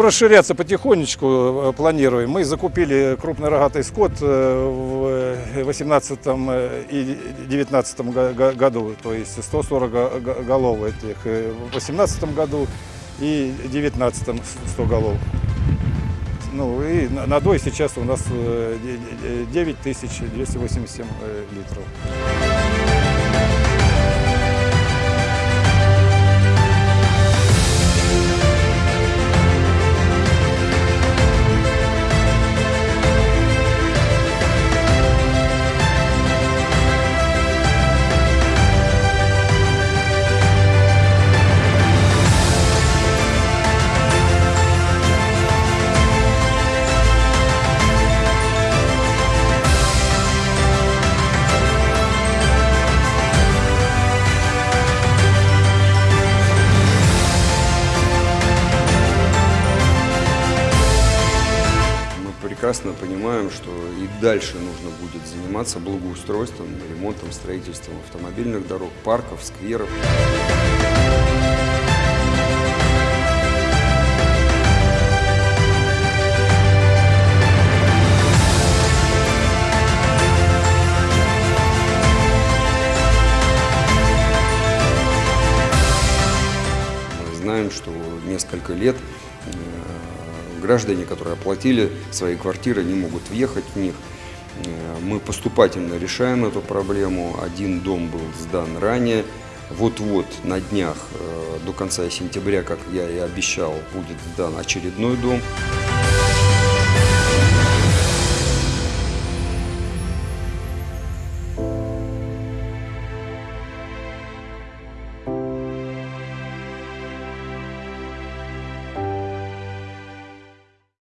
Расширяться потихонечку э, планируем. Мы закупили крупный рогатый скот э, в 2018 и 2019 го- го- году, то есть 140 го- го- голов этих э, в 2018 году и 2019 100 голов. Ну и на- надой сейчас у нас э, де- де- 9287 э, литров. Прекрасно понимаем, что и дальше нужно будет заниматься благоустройством, ремонтом, строительством автомобильных дорог, парков, скверов. Мы знаем, что несколько лет э, граждане, которые оплатили свои квартиры, не могут въехать в них. Э, Мы поступательно решаем эту проблему. Один дом был сдан ранее. Вот-вот на днях, э, до конца сентября, как я и обещал, будет сдан очередной дом.